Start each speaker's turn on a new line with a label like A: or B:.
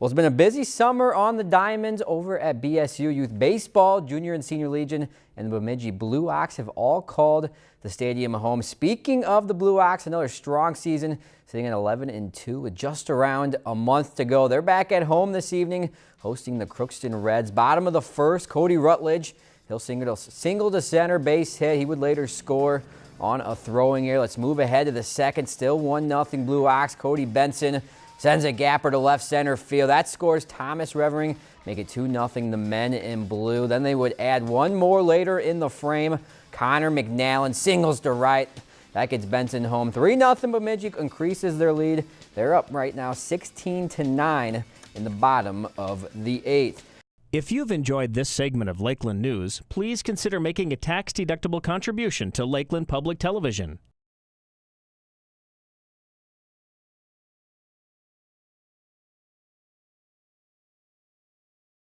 A: Well, it's been a busy summer on the Diamonds over at BSU Youth Baseball, Junior and Senior Legion, and the Bemidji Blue Ox have all called the stadium home. Speaking of the Blue Ox, another strong season, sitting at 11 and 2 with just around a month to go. They're back at home this evening, hosting the Crookston Reds. Bottom of the first, Cody Rutledge. He'll single, single to center base hit. He would later score on a throwing error. Let's move ahead to the second. Still 1-0 Blue Ox. Cody Benson Sends a gapper to left center field. That scores Thomas Revering. Make it 2-0 the men in blue. Then they would add one more later in the frame. Connor McNallen singles to right. That gets Benson home. 3-0 Bemidji increases their lead. They're up right now 16 to 9 in the bottom of the eighth.
B: If you've enjoyed this segment of Lakeland News, please consider making a tax-deductible contribution to Lakeland Public Television.